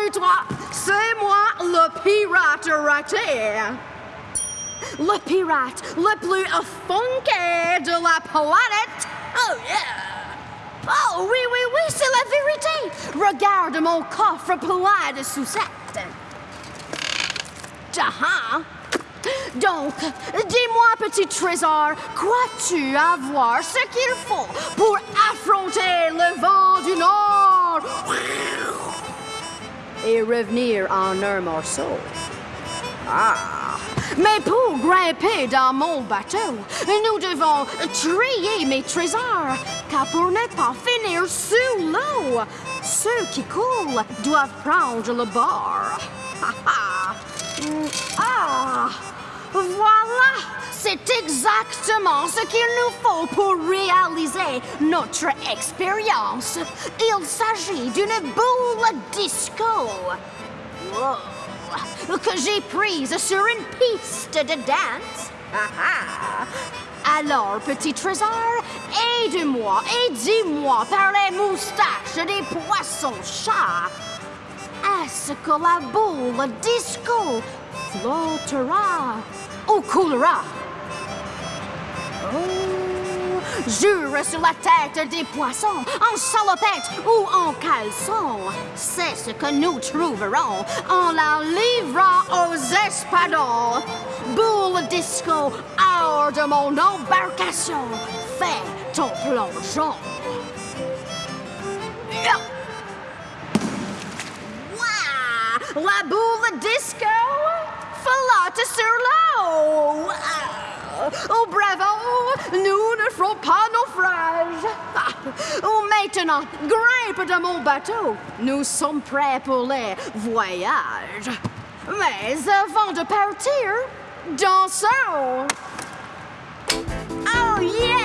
Salut toi, c'est moi le pirate raté. Le pirate le plus funky de la planète. Oh yeah. Oh oui, oui, oui, c'est la vérité. Regarde mon coffre plein de sucettes. Ah, donc, dis-moi, petit trésor, crois-tu avoir ce qu'il faut pour affronter le vent du Nord et revenir en un morceau? Ah! Mais pour grimper dans mon bateau, nous devons trier mes trésors, car pour ne pas finir sous l'eau, ceux qui coulent doivent prendre le bord. C'est exactement ce qu'il nous faut pour réaliser notre expérience. Il s'agit d'une boule disco. Que j'ai prise sur une piste de danse. Alors, petit trésor, aide-moi et dis-moi par les moustaches des poissons-chats. Est-ce que la boule disco flottera ou coulera? Oh, jure sur la tête des poissons, en salopette ou en caleçon. C'est ce que nous trouverons en la livrant aux espadons. Boule disco, hors de mon embarcation, fais ton plongeon. Wow! La boule disco flotte sur l'eau. Oh, bravo! Nous ne ferons pas naufrage. Oh, maintenant, grimpe dans mon bateau. Nous sommes prêts pour les voyages. Mais avant de partir, dansons. Oh, yeah,